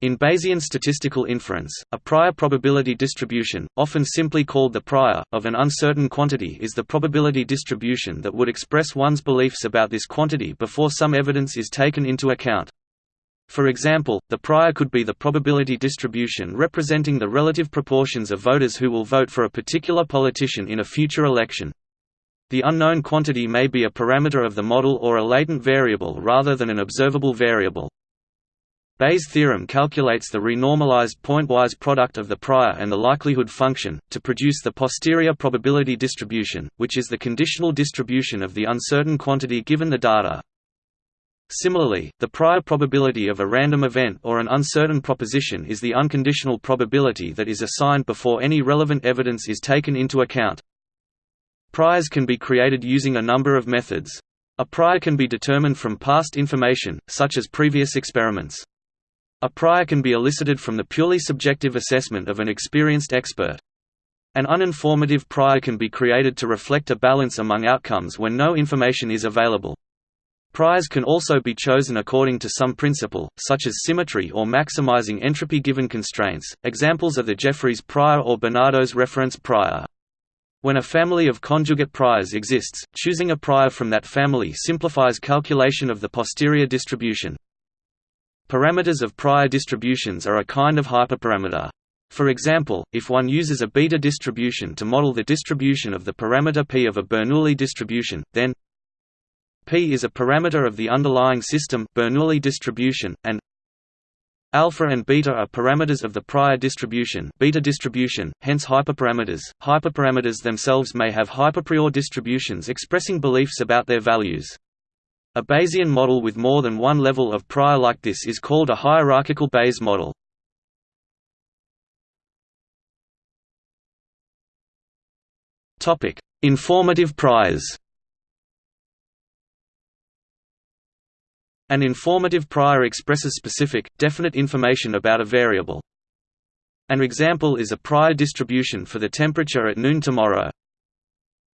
In Bayesian statistical inference, a prior probability distribution, often simply called the prior, of an uncertain quantity is the probability distribution that would express one's beliefs about this quantity before some evidence is taken into account. For example, the prior could be the probability distribution representing the relative proportions of voters who will vote for a particular politician in a future election. The unknown quantity may be a parameter of the model or a latent variable rather than an observable variable. Bayes' theorem calculates the renormalized pointwise product of the prior and the likelihood function, to produce the posterior probability distribution, which is the conditional distribution of the uncertain quantity given the data. Similarly, the prior probability of a random event or an uncertain proposition is the unconditional probability that is assigned before any relevant evidence is taken into account. Priors can be created using a number of methods. A prior can be determined from past information, such as previous experiments. A prior can be elicited from the purely subjective assessment of an experienced expert. An uninformative prior can be created to reflect a balance among outcomes when no information is available. Priors can also be chosen according to some principle, such as symmetry or maximizing entropy given constraints. Examples are the Jeffreys prior or Bernardo's reference prior. When a family of conjugate priors exists, choosing a prior from that family simplifies calculation of the posterior distribution. Parameters of prior distributions are a kind of hyperparameter. For example, if one uses a beta distribution to model the distribution of the parameter p of a Bernoulli distribution, then p is a parameter of the underlying system Bernoulli distribution, and alpha and beta are parameters of the prior distribution beta distribution, hence hyperparameters. Hyperparameters themselves may have hyperprior distributions expressing beliefs about their values. A Bayesian model with more than one level of prior like this is called a hierarchical Bayes model. Informative priors An informative prior expresses specific, definite information about a variable. An example is a prior distribution for the temperature at noon tomorrow.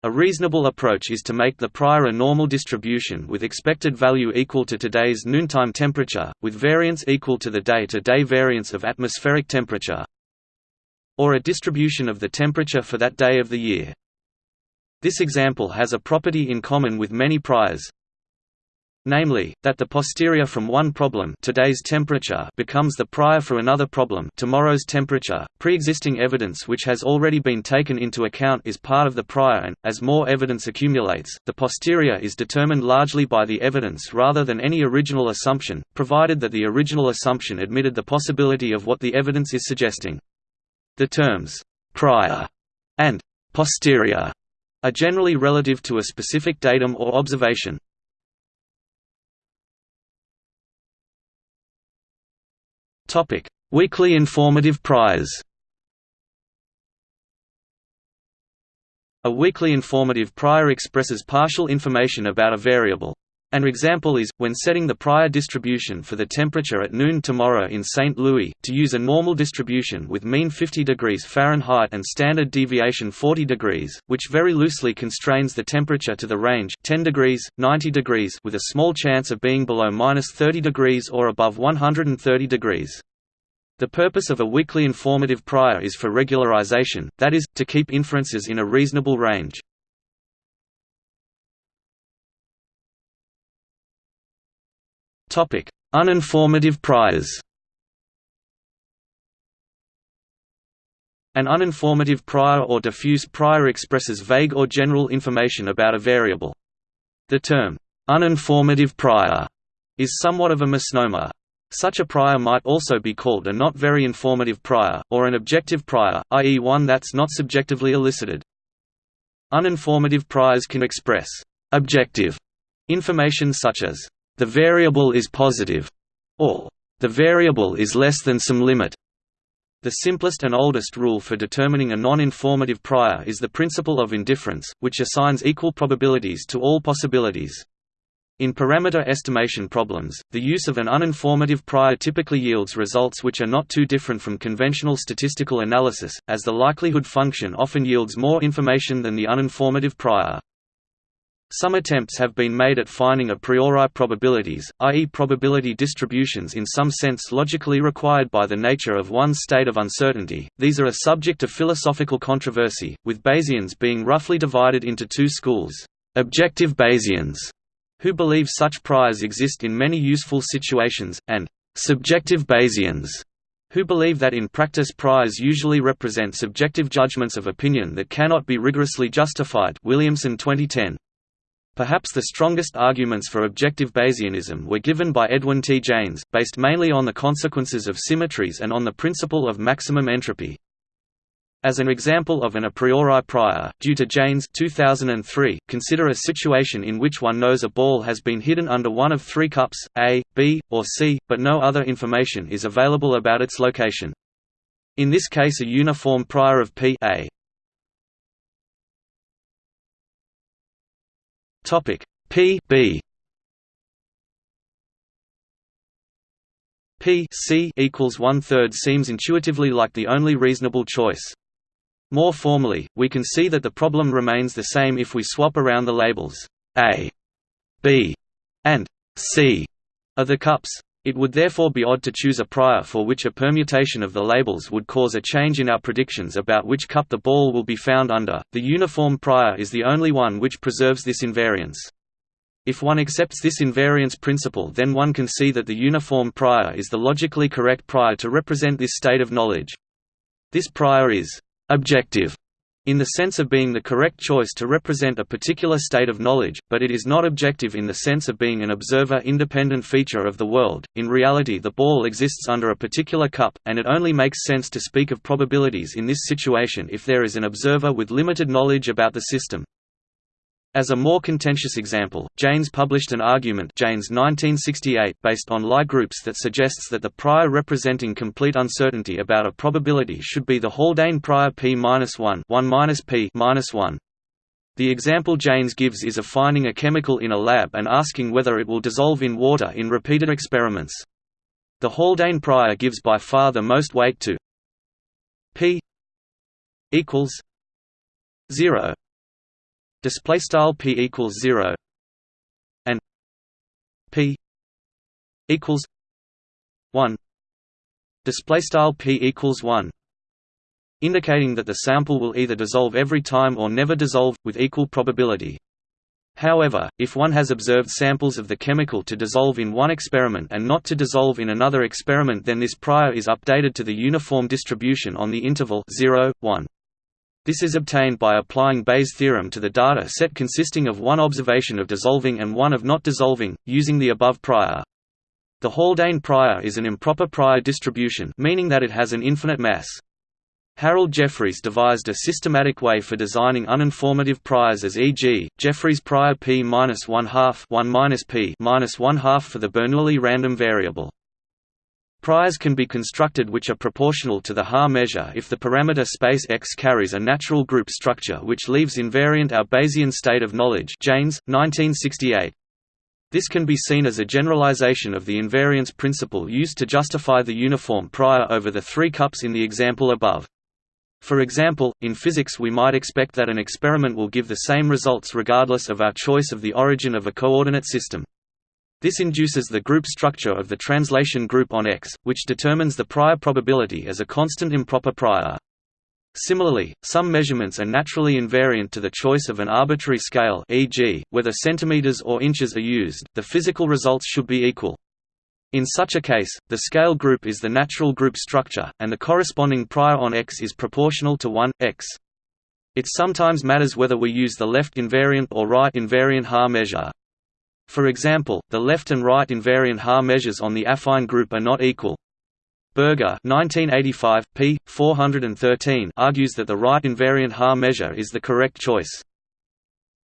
A reasonable approach is to make the prior a normal distribution with expected value equal to today's noontime temperature, with variance equal to the day-to-day -day variance of atmospheric temperature, or a distribution of the temperature for that day of the year. This example has a property in common with many priors, namely, that the posterior from one problem today's temperature becomes the prior for another problem tomorrow's temperature. Pre-existing evidence which has already been taken into account is part of the prior and, as more evidence accumulates, the posterior is determined largely by the evidence rather than any original assumption, provided that the original assumption admitted the possibility of what the evidence is suggesting. The terms «prior» and «posterior» are generally relative to a specific datum or observation. Topic: Weakly informative priors. A weakly informative prior expresses partial information about a variable. An example is, when setting the prior distribution for the temperature at noon tomorrow in St. Louis, to use a normal distribution with mean 50 degrees Fahrenheit and standard deviation 40 degrees, which very loosely constrains the temperature to the range 10 degrees, 90 degrees with a small chance of being below minus 30 degrees or above 130 degrees. The purpose of a weakly informative prior is for regularization, that is, to keep inferences in a reasonable range. Uninformative priors An uninformative prior or diffuse prior expresses vague or general information about a variable. The term, uninformative prior, is somewhat of a misnomer. Such a prior might also be called a not very informative prior, or an objective prior, i.e. one that's not subjectively elicited. Uninformative priors can express objective information such as the variable is positive, or the variable is less than some limit. The simplest and oldest rule for determining a non-informative prior is the principle of indifference, which assigns equal probabilities to all possibilities. In parameter estimation problems, the use of an uninformative prior typically yields results which are not too different from conventional statistical analysis, as the likelihood function often yields more information than the uninformative prior. Some attempts have been made at finding a priori probabilities, i.e. probability distributions in some sense logically required by the nature of one's state of uncertainty. These are a subject of philosophical controversy, with Bayesians being roughly divided into two schools. Objective Bayesians, who believe such priors exist in many useful situations, and subjective Bayesians, who believe that in practice priors usually represent subjective judgments of opinion that cannot be rigorously justified Williamson 2010. Perhaps the strongest arguments for objective Bayesianism were given by Edwin T. Jaynes, based mainly on the consequences of symmetries and on the principle of maximum entropy. As an example of an a priori prior, due to Jaynes 2003, consider a situation in which one knows a ball has been hidden under one of three cups, A, B, or C, but no other information is available about its location. In this case a uniform prior of P A. Topic P B P C equals one third seems intuitively like the only reasonable choice. More formally, we can see that the problem remains the same if we swap around the labels A, B, and C of the cups. It would therefore be odd to choose a prior for which a permutation of the labels would cause a change in our predictions about which cup the ball will be found under. The uniform prior is the only one which preserves this invariance. If one accepts this invariance principle then one can see that the uniform prior is the logically correct prior to represent this state of knowledge. This prior is «objective» in the sense of being the correct choice to represent a particular state of knowledge, but it is not objective in the sense of being an observer-independent feature of the world. In reality the ball exists under a particular cup, and it only makes sense to speak of probabilities in this situation if there is an observer with limited knowledge about the system. As a more contentious example, Jaynes published an argument Jaynes 1968 based on Lie groups that suggests that the prior representing complete uncertainty about a probability should be the Haldane prior p-1 1 p-1. The example Jaynes gives is of finding a chemical in a lab and asking whether it will dissolve in water in repeated experiments. The Haldane prior gives by far the most weight to p equals 0 display style p equals 0 and p equals 1 display style p equals 1 indicating that the sample will either dissolve every time or never dissolve with equal probability However, if one has observed samples of the chemical to dissolve in one experiment and not to dissolve in another experiment then this prior is updated to the uniform distribution on the interval 0, 1. This is obtained by applying Bayes' theorem to the data set consisting of one observation of dissolving and one of not dissolving, using the above prior. The Haldane prior is an improper prior distribution meaning that it has an infinite mass. Harold Jeffreys devised a systematic way for designing uninformative priors as e.g., Jeffreys prior p minus one half one minus p minus one half for the Bernoulli random variable. Priors can be constructed which are proportional to the Haar measure if the parameter space X carries a natural group structure which leaves invariant our Bayesian state of knowledge Jaynes, 1968. This can be seen as a generalization of the invariance principle used to justify the uniform prior over the three cups in the example above. For example, in physics we might expect that an experiment will give the same results regardless of our choice of the origin of a coordinate system. This induces the group structure of the translation group on X, which determines the prior probability as a constant improper prior. Similarly, some measurements are naturally invariant to the choice of an arbitrary scale e.g., whether centimeters or inches are used, the physical results should be equal. In such a case, the scale group is the natural group structure, and the corresponding prior on X is proportional to 1, X. It sometimes matters whether we use the left invariant or right invariant Haar measure. For example, the left and right invariant Haar measures on the affine group are not equal. Berger 1985, p. 413 argues that the right invariant Haar measure is the correct choice.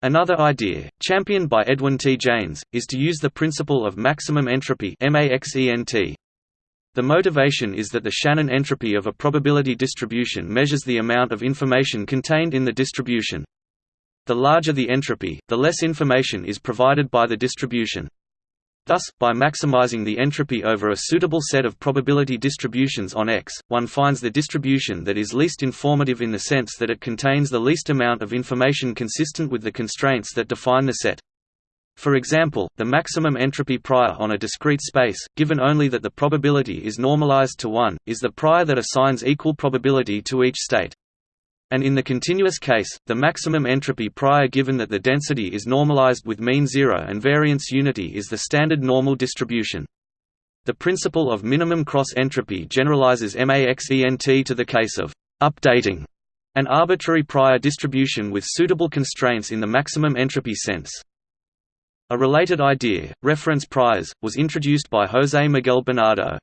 Another idea, championed by Edwin T. Jaynes, is to use the principle of maximum entropy The motivation is that the Shannon entropy of a probability distribution measures the amount of information contained in the distribution. The larger the entropy, the less information is provided by the distribution. Thus, by maximizing the entropy over a suitable set of probability distributions on X, one finds the distribution that is least informative in the sense that it contains the least amount of information consistent with the constraints that define the set. For example, the maximum entropy prior on a discrete space, given only that the probability is normalized to 1, is the prior that assigns equal probability to each state and in the continuous case, the maximum entropy prior given that the density is normalized with mean zero and variance unity is the standard normal distribution. The principle of minimum cross entropy generalizes MAXENT to the case of updating an arbitrary prior distribution with suitable constraints in the maximum entropy sense. A related idea, reference priors, was introduced by José Miguel Bernardo.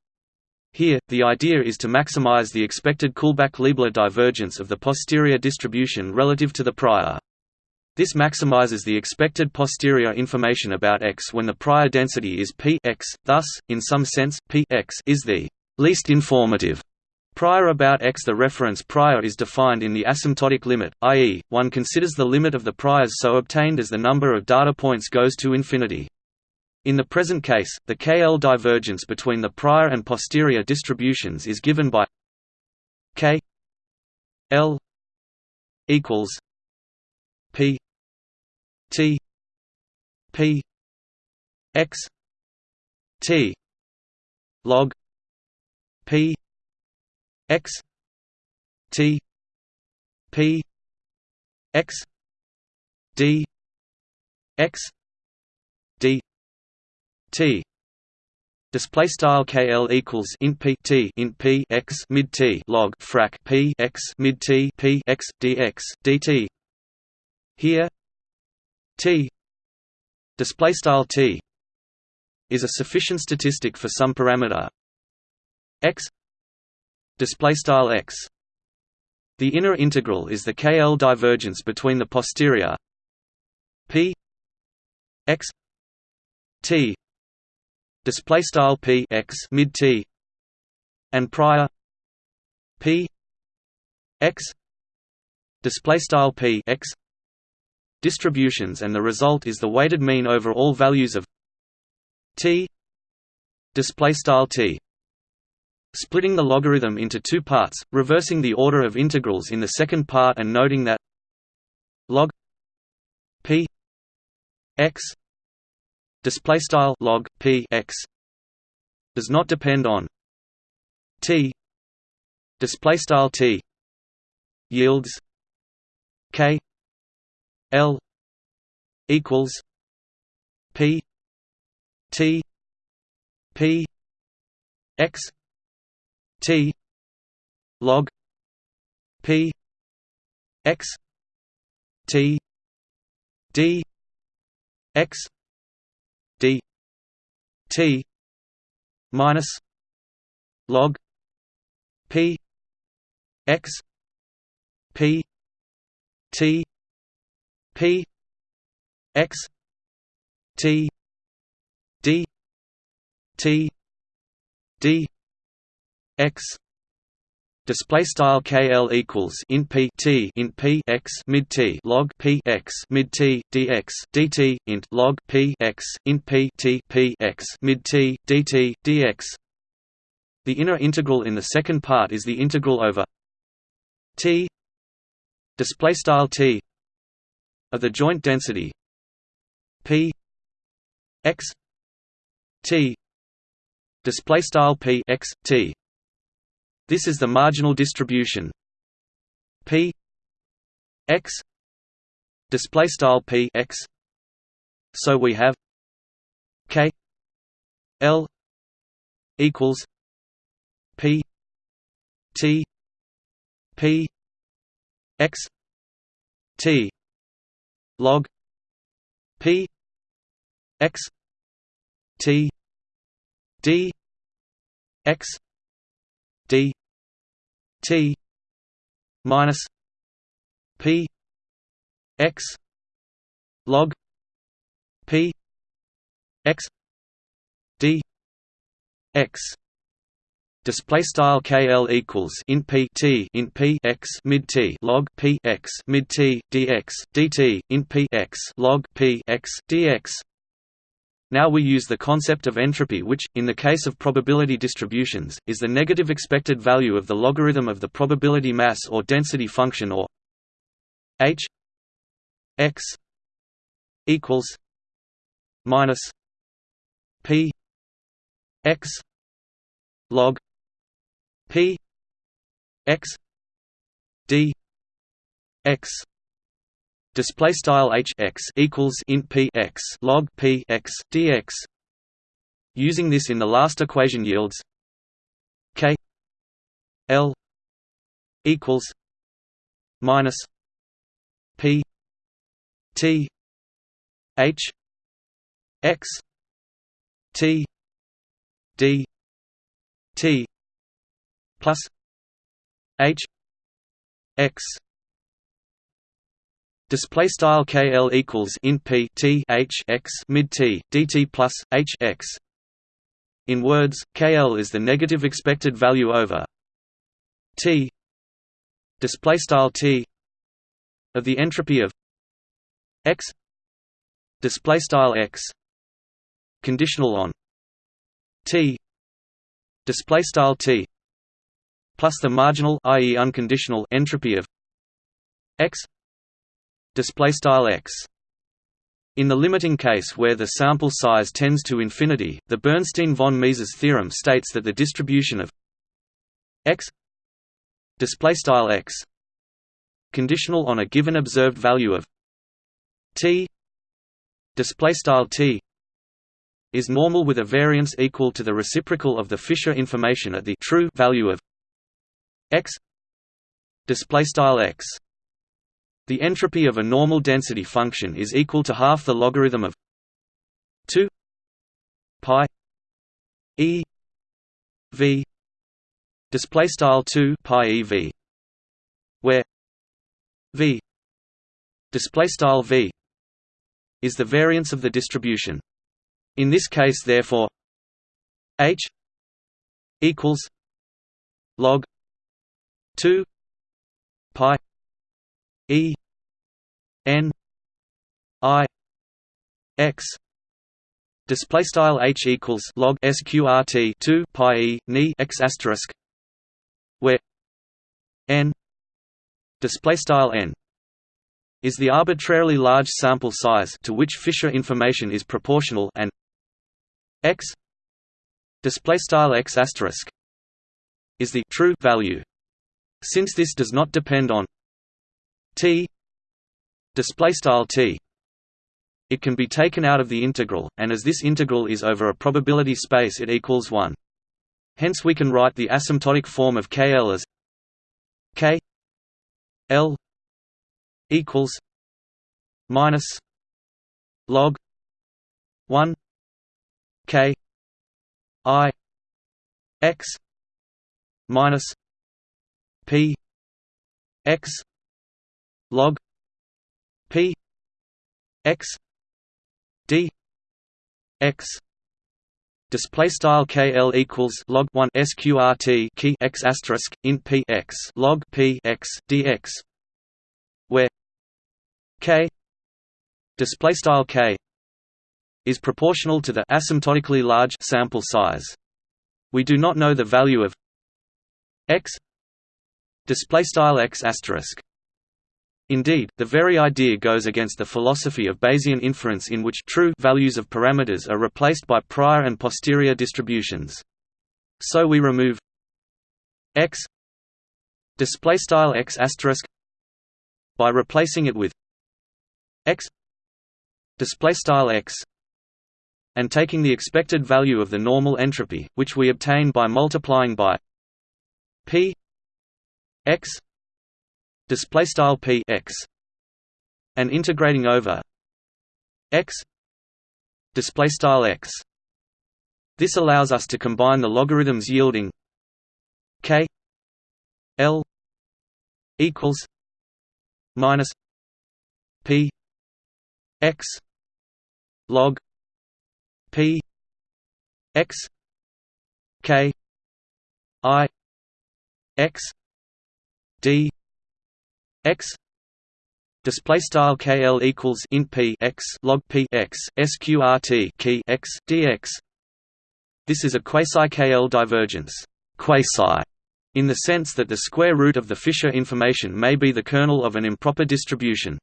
Here, the idea is to maximize the expected Kullback-Leibler divergence of the posterior distribution relative to the prior. This maximizes the expected posterior information about X when the prior density is p x. Thus, in some sense, p x is the least informative prior about X. The reference prior is defined in the asymptotic limit, i.e., one considers the limit of the priors so obtained as the number of data points goes to infinity. In the present case, the KL divergence between the prior and posterior distributions is given by K L equals P T P X T log P X T P X D X D T. Display style KL equals int P T int P X mid T log frac P X mid T P X DX DT here T. Display style T is a sufficient statistic for some parameter. X. Display style X. The inner integral is the KL divergence between the posterior P X T display style p x mid t and prior p x display style p x distributions and the result is the weighted mean over all values of t display style t. Splitting the logarithm into two parts reversing the order of integrals in the second part and noting that log p x display style log p x does not depend on t display style t yields k l equals p t p x t log p x t d x d t minus log p x p t p x t d t d x display style KL equals int P T int P x mid T log P x mid T dx dt int log P x int P T P x mid T dt dx the inner integral in the second part is the integral over T. Display style T of the joint density P x T. Display style P x T this is the marginal distribution p x display style p x. So we have k l equals p t p x t log p x t d x d T minus P X log P X D X. Display style KL equals int P T int P X mid T log P X mid T DX DT int P X log P X DX Now we use the concept of entropy which, in the case of probability distributions, is the negative expected value of the logarithm of the probability mass or density function or h x equals minus p x log p x d x display style h x equals int p x log p x dx using this in the last equation yields k l equals minus p t h x t d t plus h x Display style KL equals in P T H x mid T DT plus H x. In words, KL is the negative expected value over T display style T of the entropy of x display style x conditional on T display style T plus the marginal i.e. unconditional entropy of x display style x. In the limiting case where the sample size tends to infinity, the Bernstein-von Mises theorem states that the distribution of x x conditional on a given observed value of t t is normal with a variance equal to the reciprocal of the Fisher information at the true value of x x the entropy of a normal density function is equal to half the logarithm of 2 pi e v display style 2 pi e v where v display style v is the variance of the distribution. In this case therefore h equals log 2 pi E N I X display style H equals log sqrt 2 pi E ni X asterisk where N display style N is the arbitrarily large sample size to which Fisher information is proportional and X display style X asterisk is the true value. Since this does not depend on t display style t. It can be taken out of the integral and as this integral is over a probability space it equals 1 hence we can write the asymptotic form of kl as k l equals minus log 1 k i x minus p x log p x d x display style kl equals log 1 sqrt key x asterisk in p x log p x dx where k display style k is proportional to the asymptotically large sample size. We do not know the value of x display style x asterisk Indeed, the very idea goes against the philosophy of Bayesian inference in which true values of parameters are replaced by prior and posterior distributions. So we remove x display style x asterisk by replacing it with x display style x and taking the expected value of the normal entropy, which we obtain by multiplying by p x display style p x and integrating over x display style x. This allows us to combine the logarithms yielding k l equals minus p x log p x k i x d x Display style KL equals int p x log p x sqrt key x dx. This is a quasi-KL divergence, quasi, in the sense that the square root of the Fisher information may be the kernel of an improper distribution.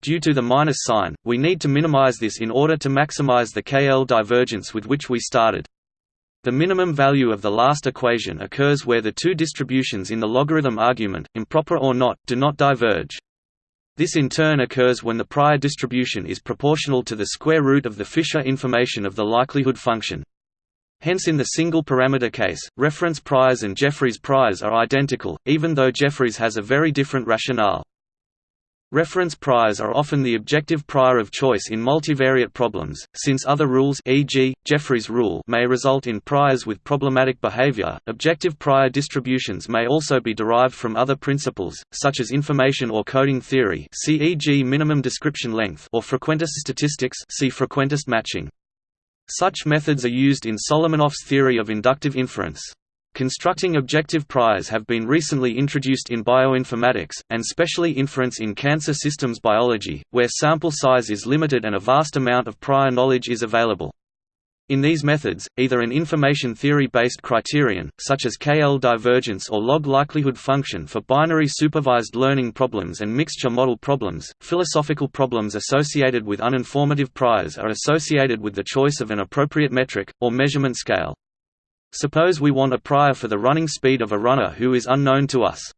Due to the minus sign, we need to minimize this in order to maximize the KL divergence with which we started. The minimum value of the last equation occurs where the two distributions in the logarithm argument, improper or not, do not diverge. This in turn occurs when the prior distribution is proportional to the square root of the Fisher information of the likelihood function. Hence in the single-parameter case, reference priors and Jeffreys priors are identical, even though Jeffreys has a very different rationale. Reference priors are often the objective prior of choice in multivariate problems, since other rules e.g., Jeffreys rule may result in priors with problematic behavior. Objective prior distributions may also be derived from other principles, such as information or coding theory e.g. minimum description length or frequentist statistics see frequentist matching. Such methods are used in Solomonoff's theory of inductive inference. Constructing objective priors have been recently introduced in bioinformatics, and specially inference in cancer systems biology, where sample size is limited and a vast amount of prior knowledge is available. In these methods, either an information theory-based criterion, such as KL divergence or log likelihood function for binary supervised learning problems and mixture model problems, philosophical problems associated with uninformative priors are associated with the choice of an appropriate metric, or measurement scale. Suppose we want a prior for the running speed of a runner who is unknown to us.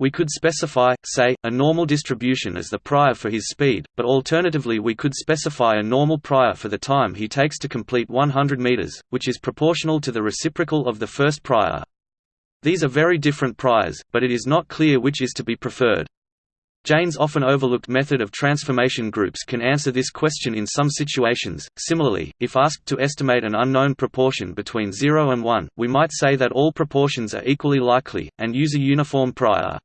We could specify, say, a normal distribution as the prior for his speed, but alternatively we could specify a normal prior for the time he takes to complete 100 meters, which is proportional to the reciprocal of the first prior. These are very different priors, but it is not clear which is to be preferred. Jaynes' often overlooked method of transformation groups can answer this question in some situations. Similarly, if asked to estimate an unknown proportion between 0 and 1, we might say that all proportions are equally likely, and use a uniform prior.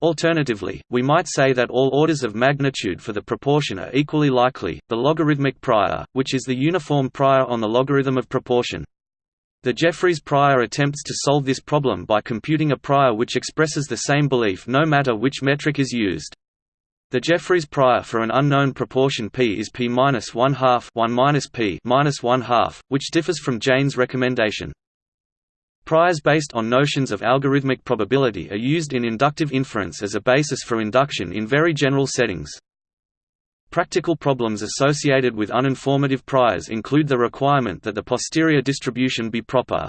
Alternatively, we might say that all orders of magnitude for the proportion are equally likely, the logarithmic prior, which is the uniform prior on the logarithm of proportion. The Jeffreys prior attempts to solve this problem by computing a prior which expresses the same belief no matter which metric is used. The Jeffreys prior for an unknown proportion p is p minus one half one minus p minus one half, which differs from Jaynes' recommendation. Priors based on notions of algorithmic probability are used in inductive inference as a basis for induction in very general settings. Practical problems associated with uninformative priors include the requirement that the posterior distribution be proper.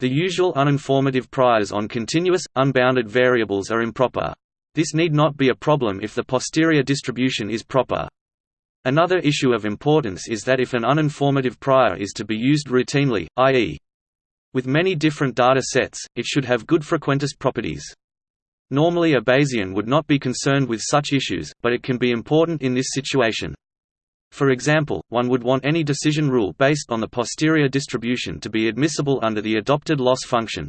The usual uninformative priors on continuous, unbounded variables are improper. This need not be a problem if the posterior distribution is proper. Another issue of importance is that if an uninformative prior is to be used routinely, i.e. with many different data sets, it should have good frequentist properties. Normally a Bayesian would not be concerned with such issues, but it can be important in this situation. For example, one would want any decision rule based on the posterior distribution to be admissible under the adopted loss function.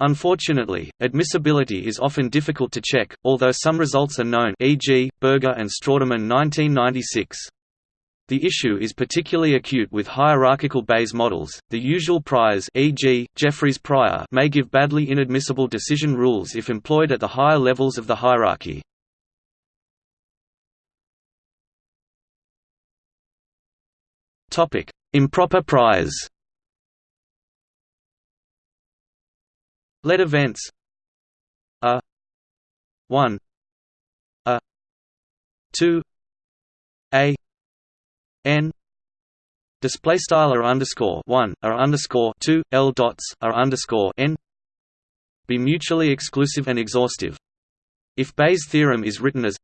Unfortunately, admissibility is often difficult to check, although some results are known e.g., Berger and Strawderman 1996. The issue is particularly acute with hierarchical Bayes models. The usual priors, e.g., Jeffreys prior, may give badly inadmissible decision rules if employed at the higher levels of the hierarchy. Topic: Improper priors. Let events a 1 a 2 a n display style r underscore one r underscore two l dots r underscore n be mutually exclusive and exhaustive. If Bayes' theorem is written as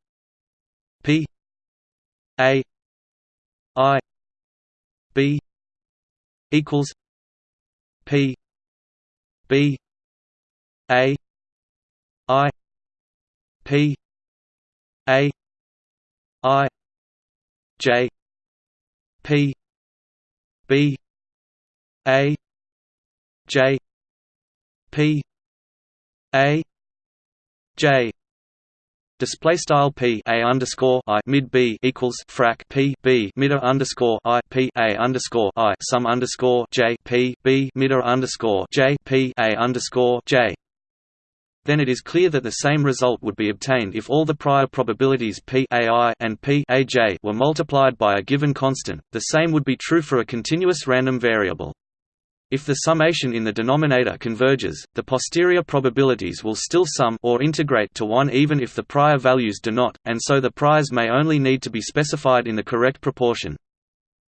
p a i b equals p b a i p a i j P B A J P A J. Display style p a underscore i mid b equals frac p b midder underscore i p a underscore i sum underscore j p b midder underscore j p a underscore j then it is clear that the same result would be obtained if all the prior probabilities p ai and p aj were multiplied by a given constant. The same would be true for a continuous random variable. If the summation in the denominator converges, the posterior probabilities will still sum or integrate to 1 even if the prior values do not, and so the priors may only need to be specified in the correct proportion.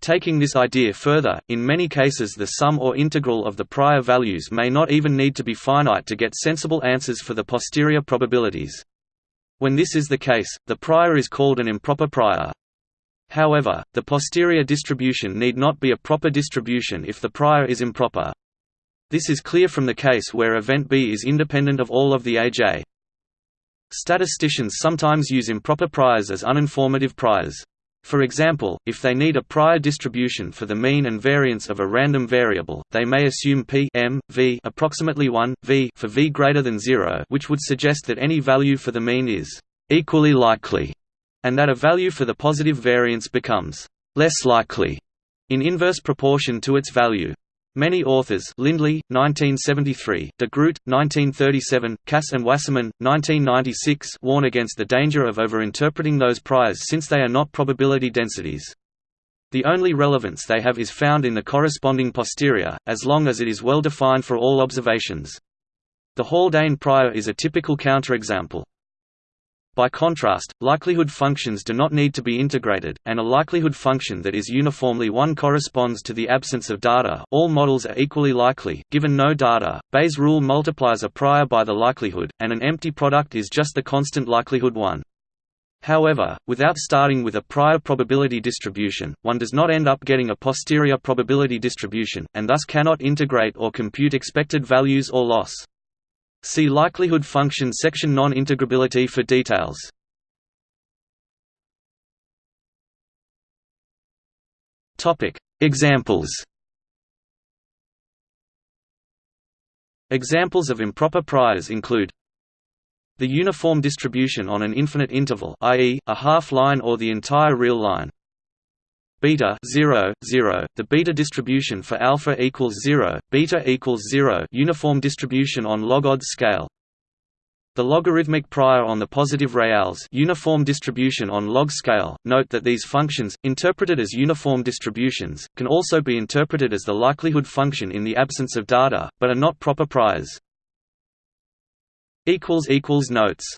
Taking this idea further, in many cases the sum or integral of the prior values may not even need to be finite to get sensible answers for the posterior probabilities. When this is the case, the prior is called an improper prior. However, the posterior distribution need not be a proper distribution if the prior is improper. This is clear from the case where event B is independent of all of the AJ. Statisticians sometimes use improper priors as uninformative priors. For example, if they need a prior distribution for the mean and variance of a random variable, they may assume p m, v approximately 1, v for v greater than 0 which would suggest that any value for the mean is «equally likely» and that a value for the positive variance becomes less likely in inverse proportion to its value. Many authors Lindley, 1973, de Groot, 1937, Kass and Wasserman, 1996 warn against the danger of overinterpreting those priors since they are not probability densities. The only relevance they have is found in the corresponding posterior, as long as it is well defined for all observations. The Haldane prior is a typical counterexample. By contrast, likelihood functions do not need to be integrated, and a likelihood function that is uniformly 1 corresponds to the absence of data all models are equally likely, given no data. Bayes' rule multiplies a prior by the likelihood, and an empty product is just the constant likelihood 1. However, without starting with a prior probability distribution, one does not end up getting a posterior probability distribution, and thus cannot integrate or compute expected values or loss. See likelihood function section non-integrability for details. Topic: Examples. Examples of improper priors include the uniform distribution on an infinite interval i.e., a half line or the entire real line beta 0 0 the beta distribution for alpha equals 0 beta equals 0 uniform distribution on log odds scale. The logarithmic prior on the positive reals uniform distribution on log scale. Note that these functions interpreted as uniform distributions can also be interpreted as the likelihood function in the absence of data but are not proper priors. Notes